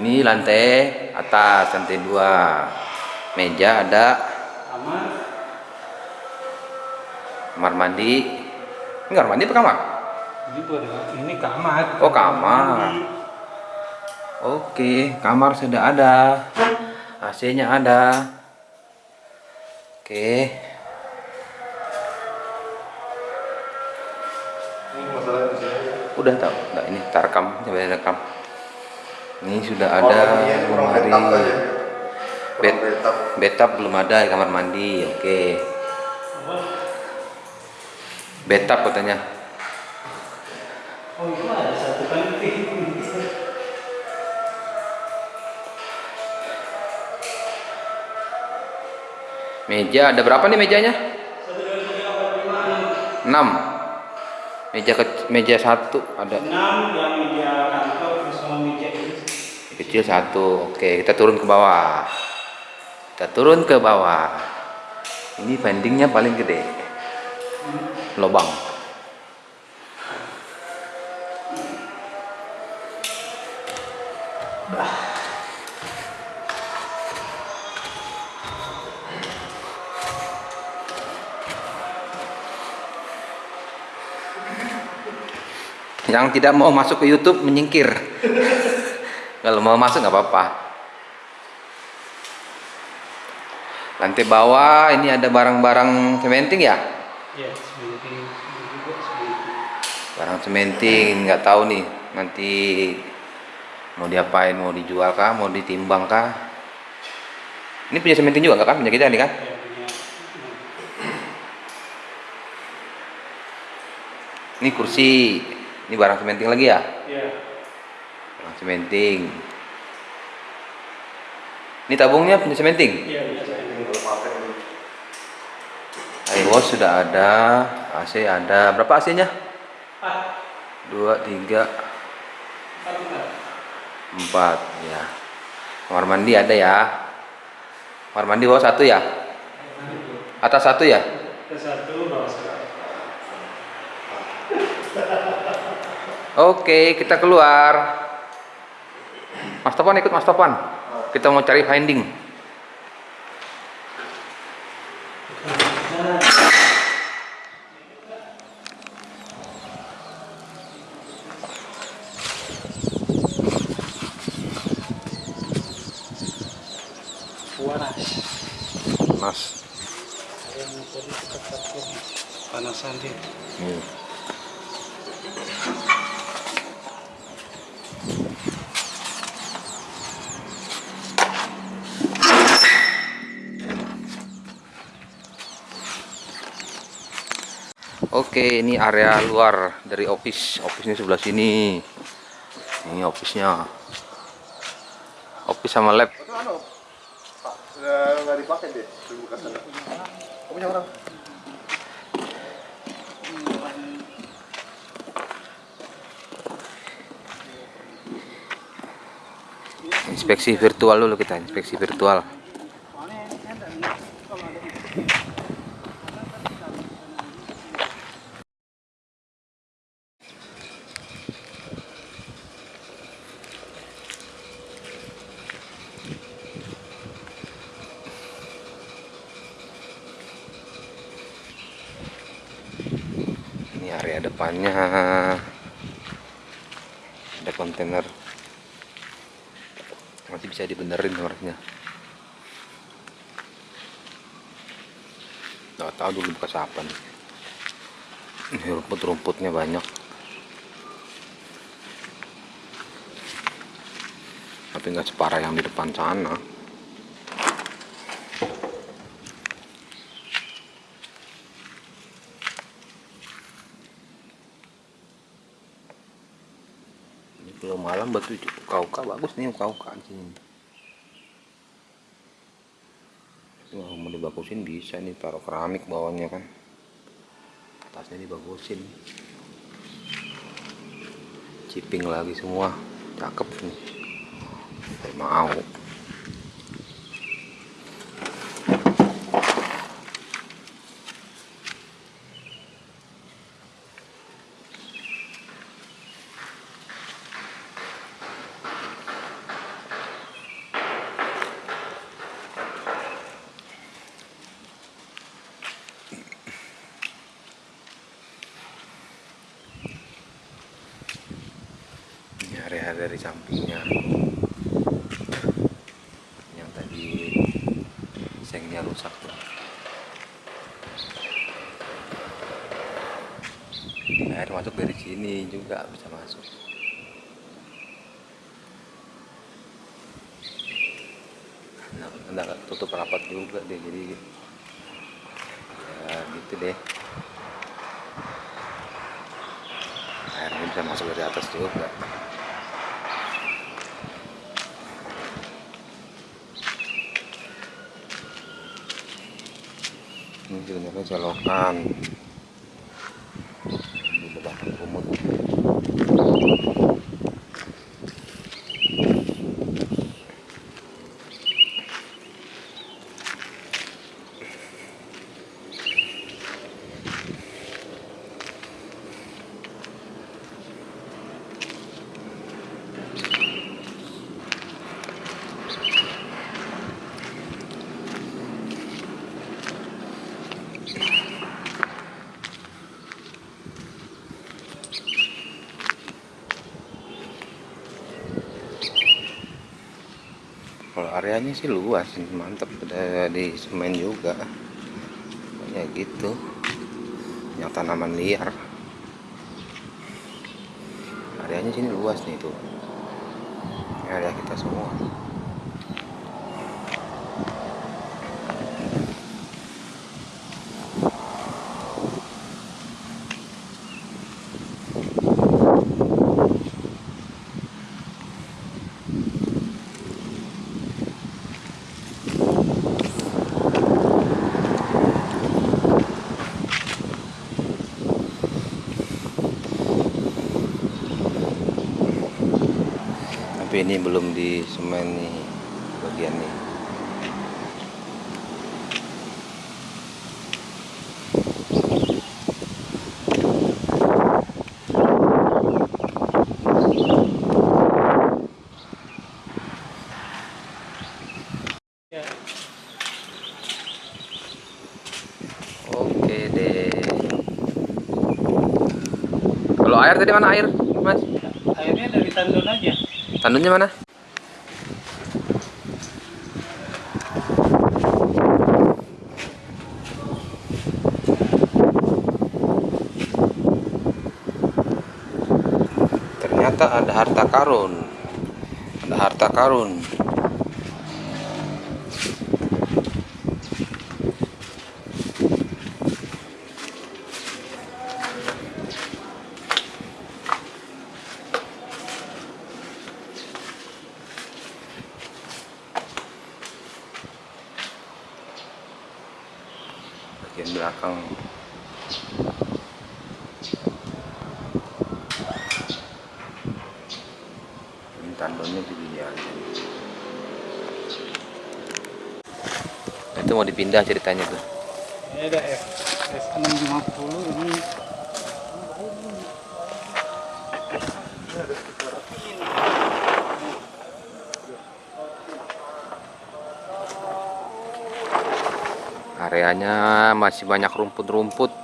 Ini lantai atas, lantai dua. Meja ada. Kamar. Kamar mandi. Ini kamar mandi apa kamar? Ini kamar. Oh kamar. Oke, kamar sudah ada. AC-nya ada. Oke. Udah tahu? Enggak ini kita rekam, coba rekam. Ini sudah Oh, ada kurang lemari. Kurang betap. belum ada di kamar mandi. Oke. Betap katanya. Oh itu ada satu penting. Meja ada berapa nih mejanya? Satu dua tiga empat lima enam. 6. Meja ke, meja satu ada. Enam yang meja kantor terus sama meja ini. Kecil satu. Oke, kita turun ke bawah. Kita turun ke bawah. Ini pendingnya paling gede. Lobang. Yang tidak mau masuk ke YouTube menyingkir. Kalau mau masuk nggak apa-apa. Lantai bawah ini ada barang-barang cementing ya? Ya, juga seperti Barang cementing nggak tahu nih nanti mau diapain mau dijual kah mau ditimbang kah? Ini punya cementing juga nggak kan punya kita nih kan? ya punya. Ini kursi, ini barang cementing lagi ya? Ya. Barang cementing. Ini tabungnya punya cementing? Iya. Air wash sudah ada, AC ada. Berapa AC-nya? Ah, Dua, tiga, satu kan. empat. Ya. Kamar mandi ada ya. Kamar mandi bawah satu ya? Atas satu ya? Ke satu bawah satu. Oke, kita keluar. Mas Topan ikut Mas Topan. Kita mau cari finding. Katakan panasan dia. Nih. Oke, ini area luar dari office. Office-nya sebelah sini. Ini office-nya. Office sama lab. Anu, orang. Inspeksi virtual dulu kita, inspeksi virtual. Ini area depannya. Ada kontainer. Masih bisa dibenerin harusnya. Nggak tahu Ini rumput-rumputnya banyak. Tapi nggak separah yang di depan sana. Ini kalau malam batu uka-uka bagus nih uka-uka di sini. Mau dibagusin bisa nih taruh keramik bawahnya kan. Atasnya dibagusin. Ciping lagi semua. Cakep nih. Saya mau. area dari sampingnya yang tadi sengnya rusak tuh air masuk dari sini juga bisa masuk. Nah, nggak tutup rapat juga deh jadi ya gitu deh. Airnya bisa masuk dari atas juga ini sebenarnya selokan di belakang kumut kalau areanya sih luas mantep. Udah di semen juga. Ya gitu. Yang tanaman liar. Areanya sini luas nih tuh. Area kita semua ini belum di semen nih bagian Ya, oke deh. Kalau air tadi mana air mas airnya dari tandon aja. Tandunnya mana? Ternyata ada harta karun. Ada harta karun bagian belakang ini tandonnya di bawah. Dipindah ceritanya tuh. Ini ada F S650 ini. Areanya masih banyak rumput-rumput.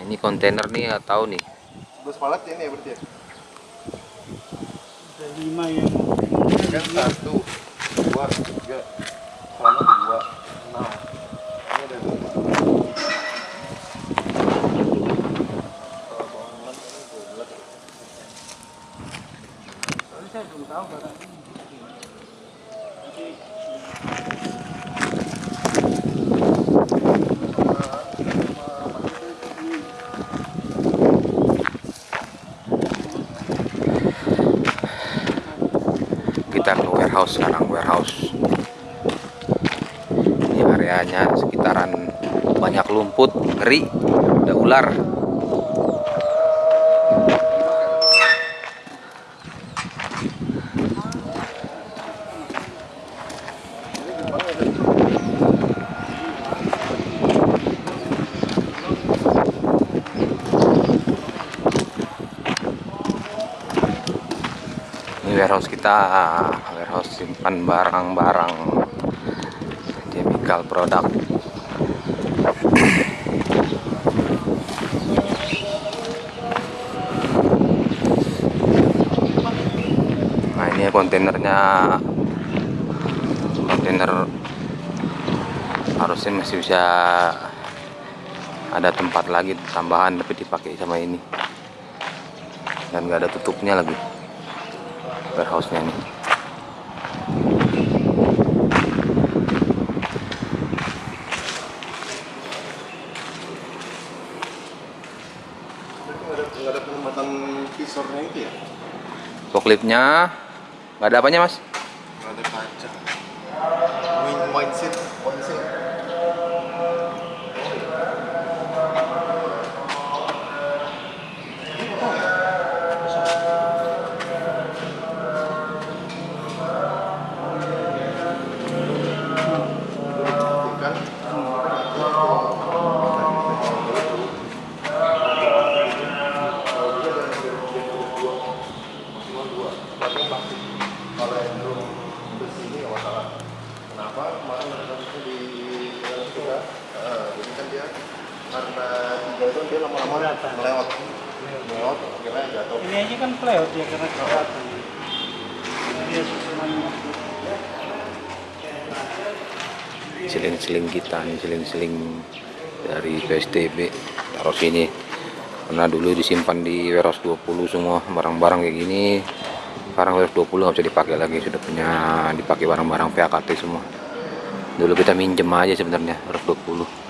Ini kontainer nih nggak tahu nih. Dua sepalat ya ini ya berarti ya? ada lima yang Kan satu, dua, tiga, sama dua, enam. Ini ada dua. Saya belum tahu barang ini. Kita ke warehouse sekarang warehouse ini areanya sekitaran lumput ngeri ada ular. Warehouse kita. Warehouse simpan barang-barang. Chemical product kontainernya kontainer harusnya masih bisa ada tempat lagi tambahan tapi dipakai sama ini. Dan nggak ada tutupnya lagi warehouse nya ini. Nggak ada nggak ada penempatan visornya itu ya? Forkliftnya nggak ada apanya mas melewat akhirnya jatuh. Ini aja kan pelewat ya karena kelihatan. Dia semuanya. seling-seling kita nih seling-seling dari PSTB taruh sini. Karena dulu disimpan di warehouse 20 semua barang-barang kayak gini. Sekarang warehouse 20 nggak bisa dipakai lagi sudah punya dipakai barang-barang PAKT semua. Dulu kita minjem aja sebenarnya warehouse 20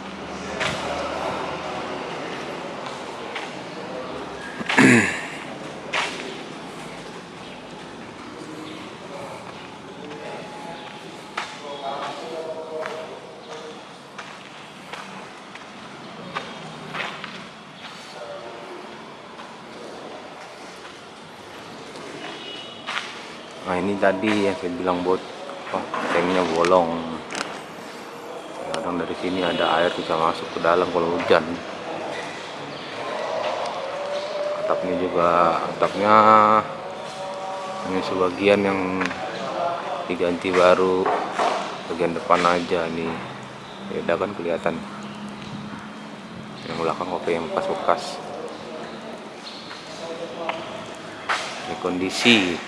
Nah tadi yang saya bilang buat apa, tanknya bolong. Kadang dari sini ada air bisa masuk ke dalam kalau hujan. Atapnya juga atapnya ini sebagian yang diganti baru bagian depan aja nih beda kan kelihatan yang belakang oke yang bekas-bekas kondisi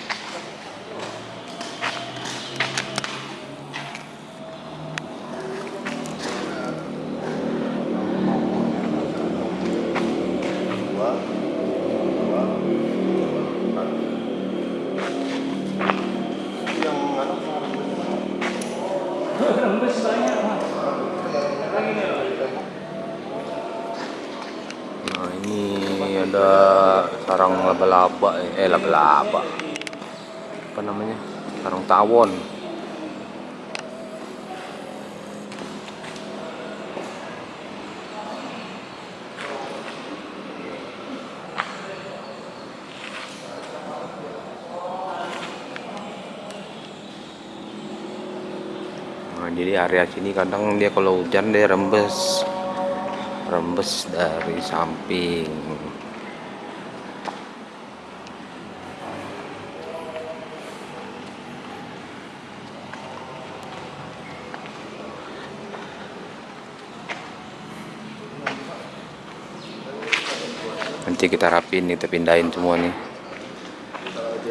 sarang laba-laba eh laba-laba. Apa namanya? Sarang tawon. Nah, jadi area sini kadang dia kalau hujan dia rembes. Rembes dari samping nanti kita rapin kita pindahin semua nih. Nanti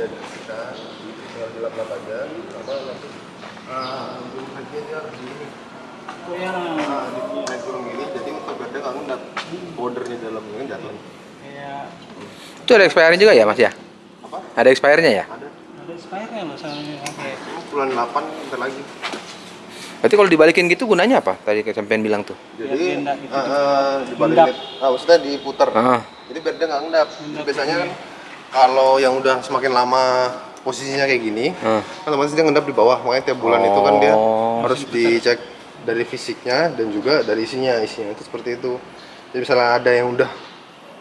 di gini jadi untuk bordernya itu ada expirednya juga ya mas ya? Apa? Ada expirednya ya? Ada. Ada expirednya loh sama ini. Oke. bulan 8 bentar lagi berarti kalau dibalikin gitu gunanya apa? Tadi kayak sampean bilang tuh. Jadi gitu. ah, ah, ah maksudnya diputer. Ah. Jadi biar dia nggak ngendap Ngendap biasanya kan kalau yang udah semakin lama posisinya kayak gini ah. kan otomatis dia ngendap di bawah. Makanya tiap bulan itu kan dia Oh. harus dicek dari fisiknya dan juga dari isinya. Isinya itu seperti itu. Jadi misalnya ada yang udah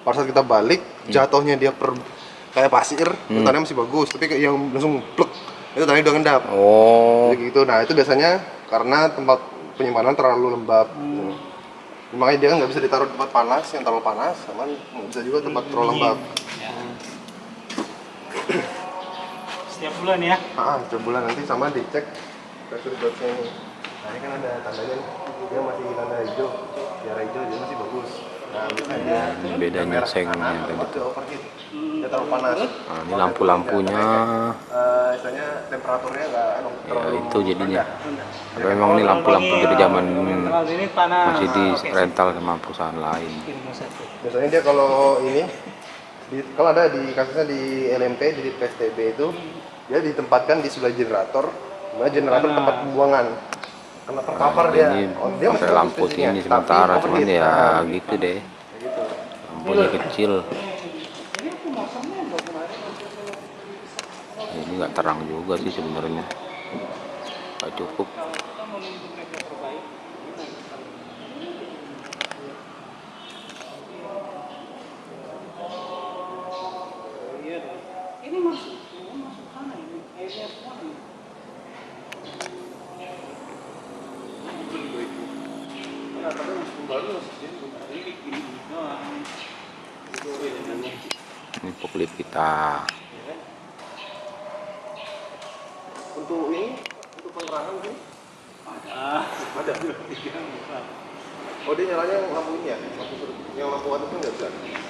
pada saat kita balik jatuhnya dia per kayak pasir tandanya masih bagus. Tapi kayak yang langsung plek itu tandanya udah ngendap oh jadi gitu nah itu biasanya karena tempat penyimpanan terlalu lembab gitu. makanya dia kan nggak bisa ditaruh di tempat panas yang terlalu panas sama nggak bisa juga tempat terlalu lembab Ya. Setiap bulan ya. Ah, tiap bulan nanti sama dicek pressure ini. Nah, ini kan ada tandanya. Dia masih tanda hijau. Biar hijau dia masih bagus. Nah, ini bedanya sengnya tadi tuh nah, ini lampu-lampunya. Eh, ya terlalu itu jadinya. tapi memang ini lampu-lampu dari zaman Kalau ini panas. masih di Oke, rental sama perusahaan lain. Biasanya dia kalau ini di, kalau ada di kasusnya di LMP di PSTB itu dia ditempatkan di sebelah generator, mana generator tempat pembuangan. Karena terpapar dia. ini Oh, dia masih lampu tapi sementara cuman ya Nah, gitu deh. Kayak gitu. lampunya kecil. Ini nggak terang juga sih sebenarnya. Nggak cukup Ini masuk, ini masuk sana ini. Airnya semua ini. ini poklip kita Untuk ini, untuk penerangan mungkin Ada. ada. Oh dia nyalanya lampu ini ya? Lampu yang lampu atas kan nggak bisa.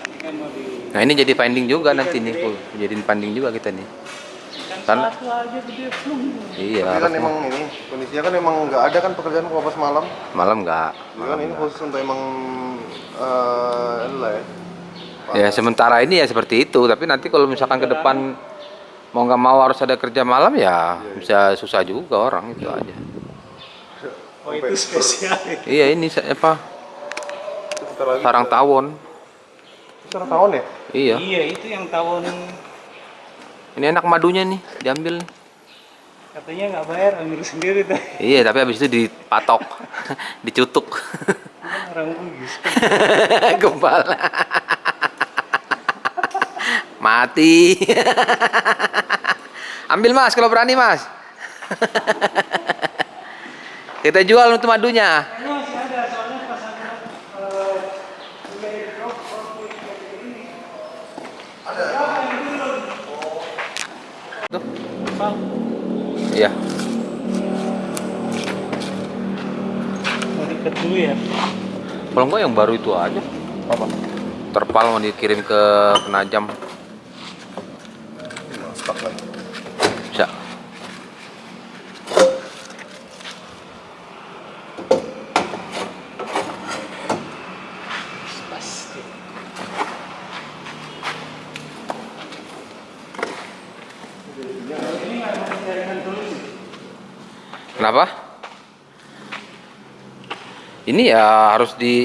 Ini kan nah ini jadi finding juga nanti nih jadiin finding juga kita nih kan aja gede iya Tapi kan emang ini kondisinya kan emang nggak ada kan pekerjaan kalau pas malam. malam nggak Jadi kan ini khusus untuk emang eh ini lah ya. Ya sementara ini ya seperti itu tapi nanti kalau misalkan ke depan mau nggak mau harus ada kerja malam ya bisa susah juga orang itu aja Oh itu spesial. iya ini apa Sebentar lagi. sarang tawon Secara tahun ya? iya Iya itu yang tahun ini enak madunya nih diambil nih. katanya nggak bayar ambil sendiri tuh. iya tapi habis itu dipatok dicutuk Orang bugis. gembala mati ambil mas kalau berani mas kita jual untuk madunya. Tuh. Iya mau diket dulu ya. kalau enggak yang baru itu aja Apa? terpal mau dikirim ke penajam Stok lagi. bisa Pasti. Ini nggak mau jaringan dulu sih. Kenapa ini ya harus di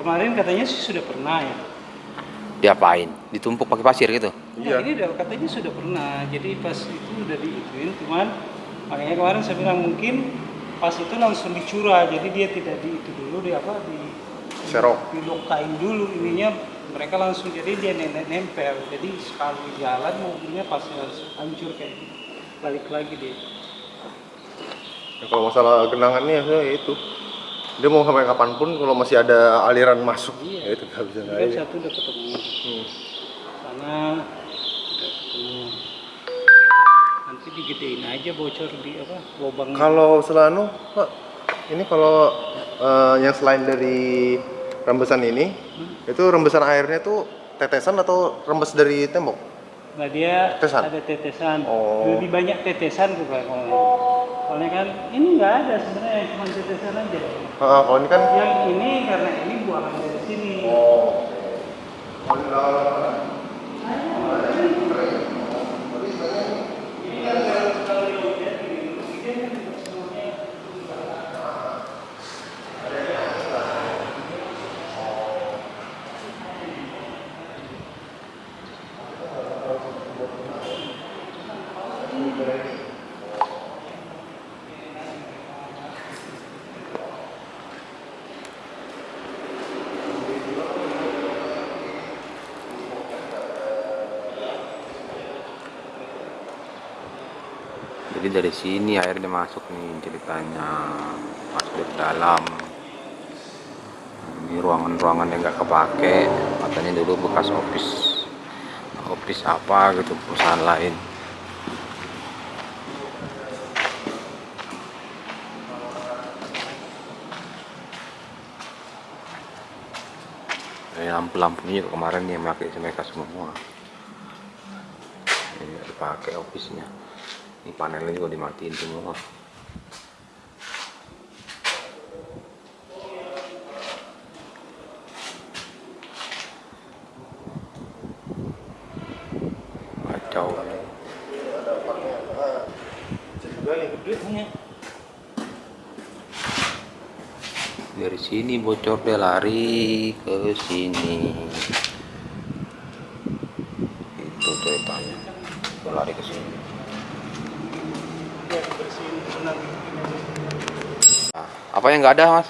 Kemarin katanya sih sudah pernah ya. diapain ditumpuk pakai pasir gitu Nah, ini udah katanya sudah pernah. Jadi pas itu udah diituin, cuman makanya kemarin saya bilang mungkin pas itu langsung dicurah. Jadi dia tidak di itu dulu di apa di Serok. dilokain dulu ininya mereka langsung jadi dia nenek nempel. Jadi sekali jalan mobilnya pasti harus hancur kayak gitu. Balik lagi dia. Ya, kalau masalah genangannya ya itu. Dia mau sampai kapan pun kalau masih ada aliran masuk, Iya. ya itu nggak bisa nggak kan aja. satu udah ketemu. Hmm. Sana udah ketemu. Nanti digedein aja bocor di apa lubang. Kalau selanu, Pak, ini kalau eh, yang selain dari rembesan ini, itu rembesan airnya tuh tetesan atau rembes dari tembok? Nah dia Tetesan? ada tetesan, Oh. lebih banyak tetesan tuh kalau- Soalnya kan ini nggak ada sebenarnya cuma tetesan aja. Ah, kalau ini kan Yang ini karena ini buangan dari sini. oh. Jadi dari sini airnya masuk nih ceritanya. Masuk dari dalam. Ini ruangan-ruangan yang nggak kepake. Katanya dulu bekas office office apa gitu perusahaan lain. Lampu-lampunya kemarin yang pakai mereka semua. Ini dipakai office-nya. Ini panelnya juga dimatiin semua. Kacau. Dari sini bocor dia lari ke sini. Itu ceritanya. Dia lari ke sini. Ya, dibersihin benar. Nah, apa yang nggak ada mas?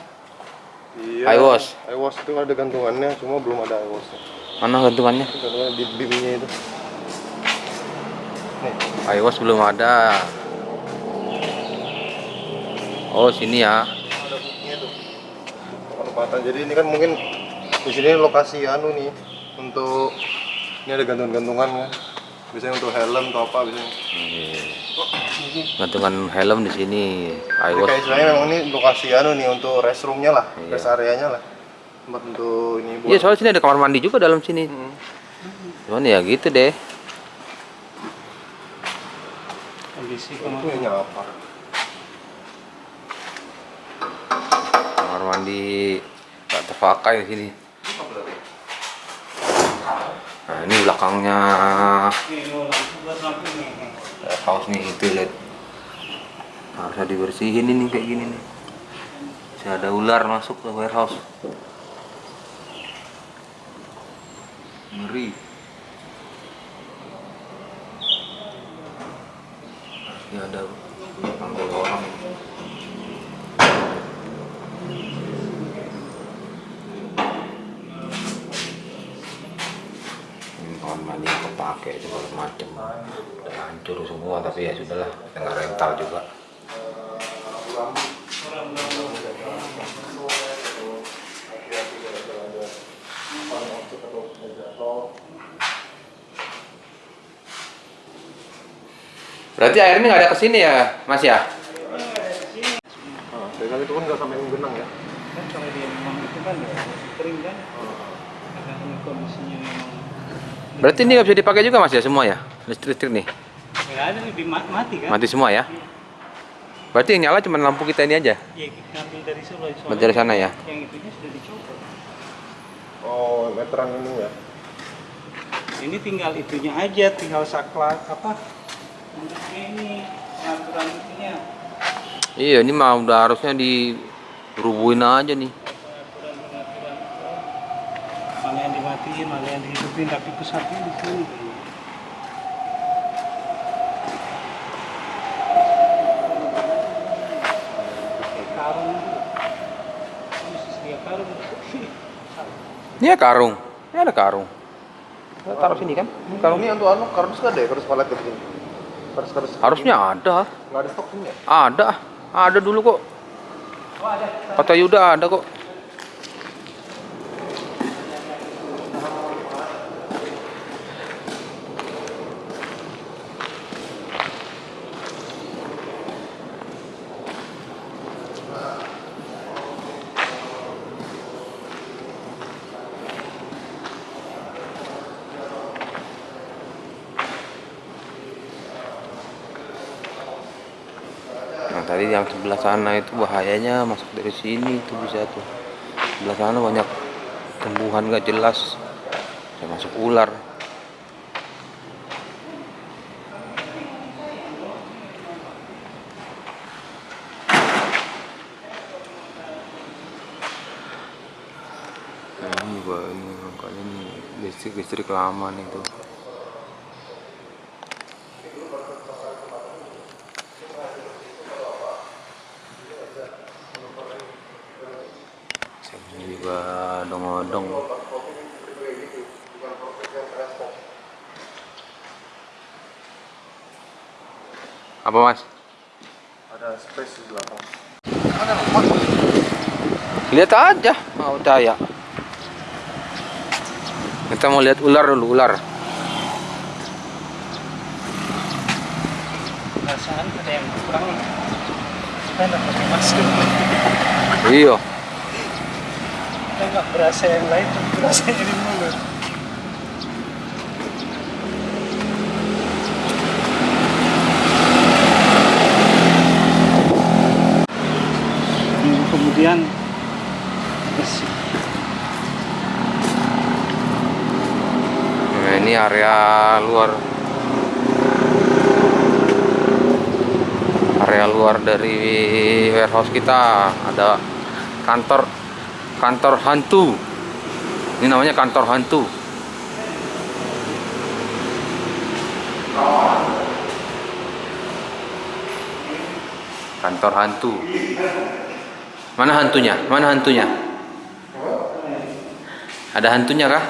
iya iWash. iWash itu ada gantungannya cuma belum ada iWash Mana gantungannya? gantungannya di bimnya itu nih iOS belum ada. Oh sini ya. ada buktinya tuh penempatan jadi ini kan mungkin di sini lokasi anu nih untuk ini ada gantungan-gantungan kan biasanya untuk helm atau apa biasanya Gantungan helm di sini. Jadi kayak istilahnya memang ini lokasi anu nih untuk restroomnya lah Iya. rest areanya lah tempat untuk ini buat Iya soalnya sini ada kamar mandi juga dalam sini. Hmm. Cuman ya gitu deh. Kondisi kamar. nyapa Kamar mandi nggak terpakai di sini. Nah ini belakangnya Ini lampu buat lampu house nih itu lihat. Harusnya dibersihin ini kayak gini nih. Bisa ada ular masuk ke warehouse. Ngeri. Ini ada panggul orang. Ini kamar mandi kepake segala macam. Hancur semua tapi ya sudahlah, dengan rental juga. Berarti airnya nggak ada ke sini ya, Mas ya? Nah, kali itu kan nggak sampai menggenang ya Kan kalau dia memang itu kan ya kering kan. Karena ini kondisinya memang Berarti ini nggak bisa dipakai juga Mas ya semua ya? Listrik-listrik nih, nggak ada lebih ma- mati kan? mati semua ya? Berarti yang nyala cuma lampu kita ini aja? Ya kita ambil dari Solo. soalnya dari sana ya? Yang itunya sudah dicopot. oh meteran ini ya Ini tinggal itunya aja, tinggal saklar apa? Untuk ini pengaturan itunya. Iya, ini mah udah harusnya dirubuhin aja nih. Mana yang dimatiin, mana yang dihidupin, tapi pusatnya di sini. kayaknya. Kayak karung gitu. Ini sedia karung. Ini ya karung. Ini ada karung. Kita taruh sini kan? Ini karung. ini untuk anu kardus nggak ada ya kardus palet gitu kardus kardus Harusnya ada. nggak ada stok sini ya Ada. Ada dulu kok. Oh ada. Kata Yuda ada kok. Tadi yang sebelah sana itu bahayanya masuk dari sini itu bisa tuh. Sebelah sana banyak tumbuhan gak jelas. Bisa masuk ular. Nah, ini makanya ini listrik listrik lama nih tuh. Ini juga odong-odong. Apa mas? ada space di belakang Lihat aja, mau percaya. Kita mau lihat ular dulu, ular. Perasaan ada yang kurang. Kita nggak pakai masker. Iya. kita nggak berasa yang lain berasa di mulut kemudian bersih. Nah, ini area luar. Area luar dari warehouse kita. Ada kantor kantor hantu. Ini namanya kantor hantu. Kantor hantu mana hantunya mana hantunya ada hantunya kah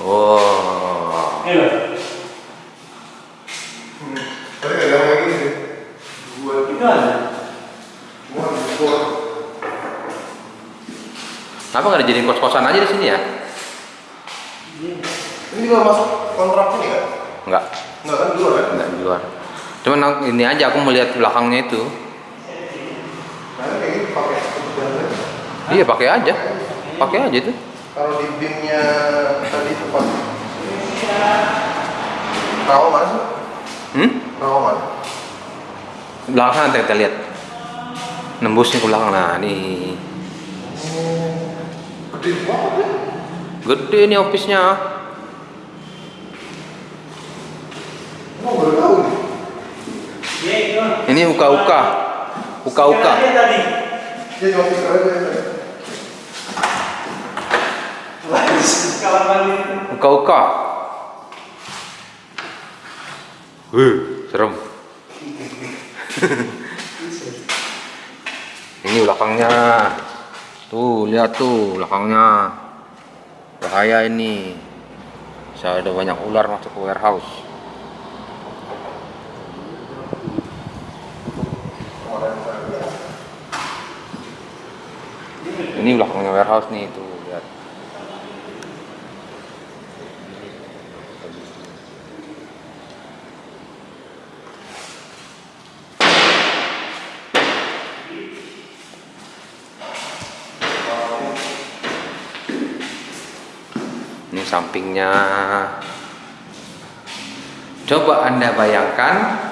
Oh, Tapi nggak ada lagi sih. ada di bawah. kenapa nggak dijadiin kos-kosan aja di sini ya? Ini juga masuk kontrak ini kan? Enggak, Enggak kan dulu kan? enggak di luar. Cuman ini aja aku melihat belakangnya itu. Nah, ini. Iya pakai aja, pakai aja itu. Kalau di BIM-nya tadi tempat rawa mana sih? Hmm? Rawa mana? Belakang sana kita lihat. Nembusnya ke belakang nah nih. Gede banget ya. Gede nih office-nya. Emang baru tahu nih. ya itu Ini uka-uka. Uka-uka. Uka-uka. Wih, serem. Ini belakangnya. Tuh, lihat tuh belakangnya. Bahaya ini. Bisa ada banyak ular masuk ke warehouse. Ini belakangnya warehouse nih tuh, lihat. Ini sampingnya. Coba Anda bayangkan